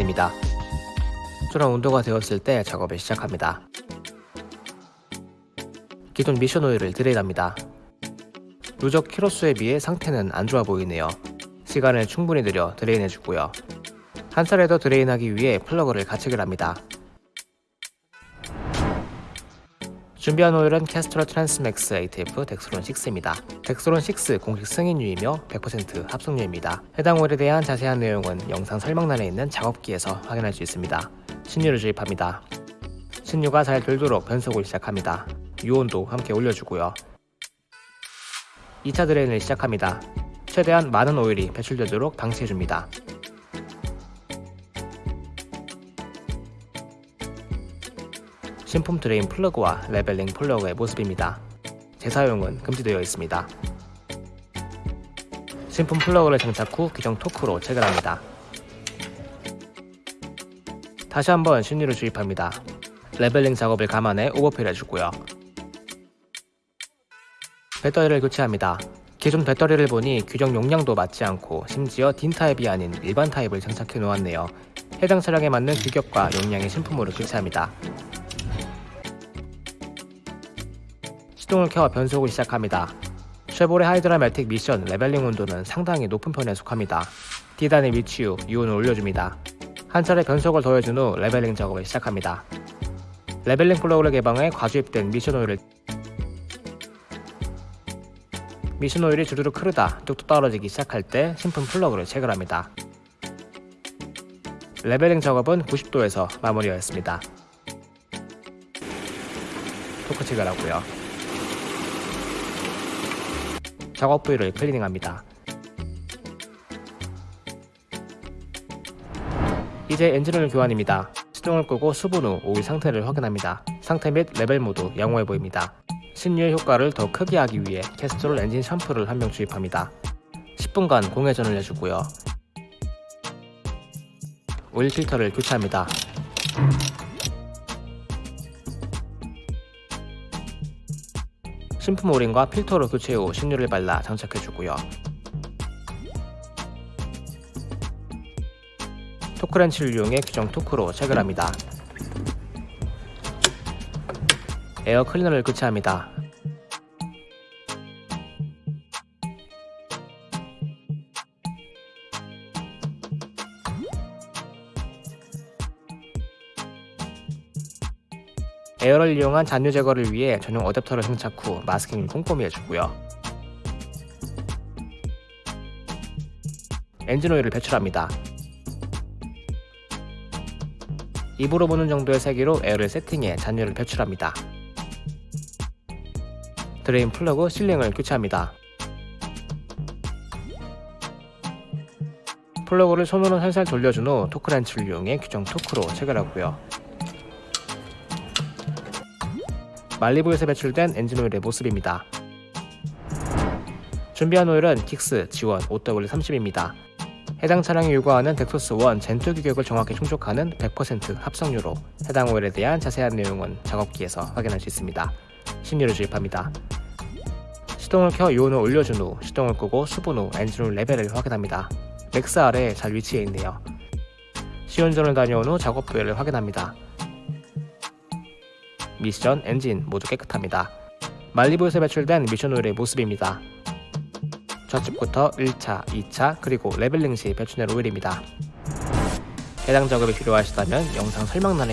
입니다. 수런 온도가 되었을 때 작업을 시작합니다. 기존 미션 오일을 drain합니다. 누적 키로수에 비해 상태는 안 좋아 보이네요. 시간을 충분히 들여 drain해주고요. 한 차례 더 drain하기 위해 플러그를 가체결 준비한 오일은 Castrol Transmax ATF Dexron 6입니다. Dexron 6 공식 승인유이며 100% 합성유입니다. 해당 오일에 대한 자세한 내용은 영상 설명란에 있는 작업기에서 확인할 수 있습니다. 신유를 주입합니다. 신유가 잘 돌도록 변속을 시작합니다. 유온도 함께 올려주고요. 2차 drain을 시작합니다. 최대한 많은 오일이 배출되도록 방치해줍니다. 신품 drain 플러그와 leveling 플러그의 모습입니다. 재사용은 금지되어 있습니다. 신품 플러그를 장착 후 규정 토크로 체결합니다. 다시 한번 신유를 주입합니다. leveling 작업을 감안해 overfill 해주고요. 배터리를 교체합니다. 기존 배터리를 보니 규정 용량도 맞지 않고 심지어 DIN 타입이 아닌 일반 타입을 장착해 놓았네요. 해당 차량에 맞는 규격과 용량의 신품으로 교체합니다. 시동을 켜 변속을 시작합니다. 쉐보레 Hydramatic 미션 leveling 온도는 상당히 높은 편에 속합니다. D단에 위치 후 유온을 올려줍니다. 한 차례 변속을 더해준 후 leveling 작업을 시작합니다. leveling 플러그를 개방해 과주입된 미션 오일을 미션 오일이 주르륵 흐르다 뚝뚝 떨어지기 시작할 때 신품 플러그를 체결합니다. leveling 작업은 90도에서 마무리하였습니다. 토크 체결하고요. 작업 부위를 클리닝합니다. 이제 엔진오일 교환입니다. 시동을 끄고 수분 후 오일 상태를 확인합니다. 상태 및 레벨 모두 양호해 보입니다. 신유의 효과를 더 크게 하기 위해 캐스트롤 엔진 샴푸를 한 병 주입합니다. 10분간 공회전을 해주고요. 오일 필터를 교체합니다. 신품 오링과 필터로 교체 후 신유를 발라 장착해주고요. 토크렌치를 이용해 규정 토크로 체결합니다. 에어 클리너를 교체합니다. 에어를 이용한 잔유 제거를 위해 전용 어댑터를 장착 후 마스킹을 꼼꼼히 해주고요. 엔진 오일을 배출합니다. 입으로 부는 정도의 세기로 에어를 세팅해 잔유를 배출합니다. 드레인 플러그 실링을 교체합니다. 플러그를 손으로 살살 돌려준 후 토크렌치를 이용해 규정 토크로 체결하고요. 말리부에서 배출된 엔진오일의 모습입니다. 준비한 오일은 킥스 G1 0W30입니다. 해당 차량이 요구하는 덱소스 1 Gen2 규격을 정확히 충족하는 100% 합성유로 해당 오일에 대한 자세한 내용은 작업기에서 확인할 수 있습니다. 신유를 주입합니다. 시동을 켜 유온을 올려준 후 시동을 끄고 수분 후 엔진오일 레벨을 확인합니다. MAX 아래에 잘 위치해 있네요. 시운전을 다녀온 후 작업 부위를 확인합니다. 미션, 엔진 모두 깨끗합니다. 말리부에서 배출된 미션 오일의 모습입니다. 좌측부터 1차, 2차, 그리고 레벨링 시 배출된 오일입니다. 해당 작업이 필요하시다면 영상 설명란에